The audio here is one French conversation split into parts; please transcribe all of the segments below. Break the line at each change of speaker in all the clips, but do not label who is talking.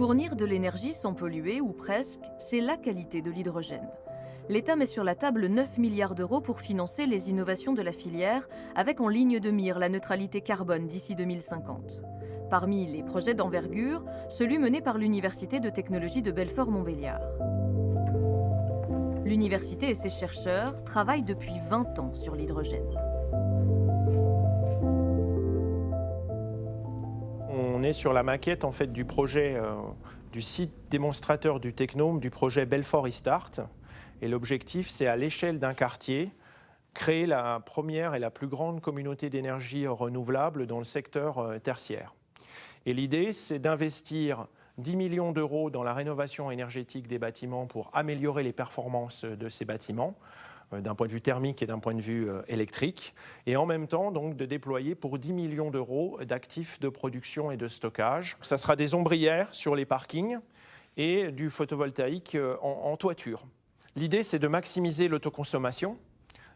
Fournir de l'énergie sans polluer, ou presque, c'est la qualité de l'hydrogène. L'État met sur la table 9 milliards d'euros pour financer les innovations de la filière, avec en ligne de mire la neutralité carbone d'ici 2050. Parmi les projets d'envergure, celui mené par l'Université de technologie de Belfort-Montbéliard. L'université et ses chercheurs travaillent depuis 20 ans sur l'hydrogène.
On est sur la maquette en fait du projet euh, du site démonstrateur du Technome du projet Belfort Restart. Et l'objectif, c'est à l'échelle d'un quartier, créer la première et la plus grande communauté d'énergie renouvelable dans le secteur euh, tertiaire. Et l'idée, c'est d'investir 10 millions d'euros dans la rénovation énergétique des bâtiments pour améliorer les performances de ces bâtiments euh, d'un point de vue thermique et d'un point de vue euh, électrique, et en même temps donc de déployer pour 10 millions d'euros d'actifs de production et de stockage. Ça sera des ombrières sur les parkings et du photovoltaïque en toiture. L'idée, c'est de maximiser l'autoconsommation,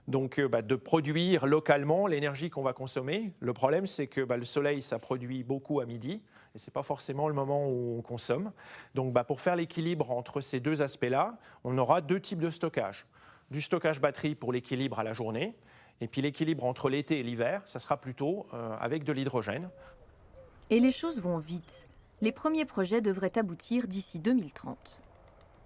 donc euh, bah, de produire localement l'énergie qu'on va consommer. Le problème, c'est que bah, le soleil, ça produit beaucoup à midi, et ce n'est pas forcément le moment où on consomme. Donc bah, pour faire l'équilibre entre ces deux aspects-là, on aura deux types de stockage. Du stockage batterie pour l'équilibre à la journée, et puis l'équilibre entre l'été et l'hiver, ça sera plutôt euh, avec de l'hydrogène.
Et les choses vont vite. Les premiers projets devraient aboutir d'ici 2030.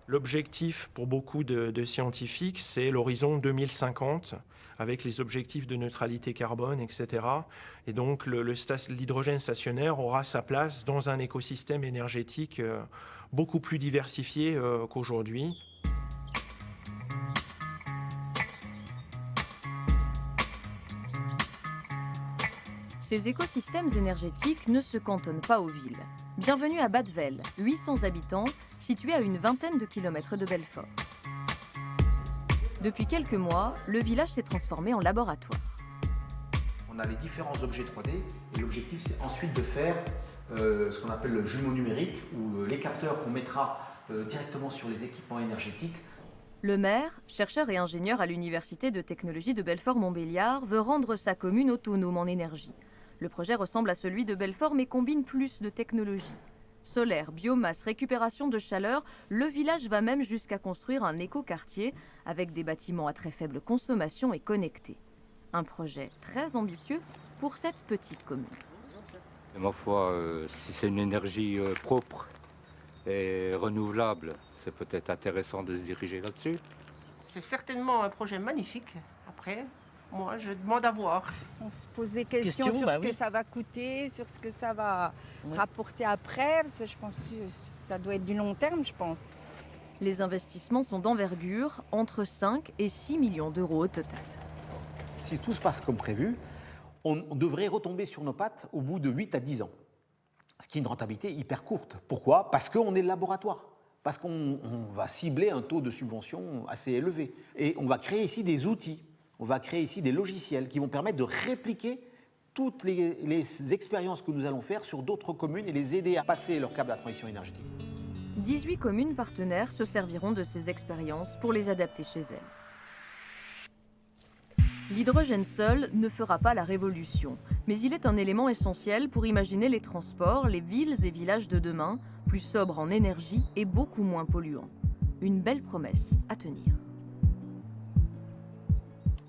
L'objectif pour beaucoup de, scientifiques, c'est l'horizon 2050 avec les objectifs de neutralité carbone, etc. Et donc l'hydrogène stationnaire aura sa place dans un écosystème énergétique euh, beaucoup plus diversifié euh, qu'aujourd'hui.
Ces écosystèmes énergétiques ne se cantonnent pas aux villes. Bienvenue à Badvel, 800 habitants, situé à une vingtaine de kilomètres de Belfort. Depuis quelques mois, le village s'est transformé en laboratoire.
On a les différents objets 3D et l'objectif c'est ensuite de faire euh, ce qu'on appelle le jumeau numérique ou euh, les capteurs qu'on mettra euh, directement sur les équipements énergétiques.
Le maire, chercheur et ingénieur à l'Université de technologie de Belfort-Montbéliard, veut rendre sa commune autonome en énergie. Le projet ressemble à celui de Belfort mais combine plus de technologies. Solaire, biomasse, récupération de chaleur, le village va même jusqu'à construire un éco-quartier avec des bâtiments à très faible consommation et connectés. Un projet très ambitieux pour cette petite commune.
ma foi, euh, si c'est une énergie euh, propre et renouvelable, c'est peut-être intéressant de se diriger là-dessus.
C'est certainement un projet magnifique. Après, moi, je demande à voir.
On se pose des questions sur bah ce que ça va coûter, sur ce que ça va rapporter après, parce que je pense que ça doit être du long terme, je pense.
Les investissements sont d'envergure, entre 5 et 6 millions d'euros au total.
Si tout se passe comme prévu, on devrait retomber sur nos pattes au bout de 8 à 10 ans. Ce qui est une rentabilité hyper courte. Pourquoi? Parce qu'on est le laboratoire. Parce qu'on va cibler un taux de subvention assez élevé. Et on va créer ici des outils on va créer ici des logiciels qui vont permettre de répliquer toutes les, expériences que nous allons faire sur d'autres communes et les aider à passer leur cap de transition énergétique.
18 communes partenaires se serviront de ces expériences pour les adapter chez elles. L'hydrogène seul ne fera pas la révolution, mais il est un élément essentiel pour imaginer les transports, les villes et villages de demain, plus sobres en énergie et beaucoup moins polluants. Une belle promesse à tenir.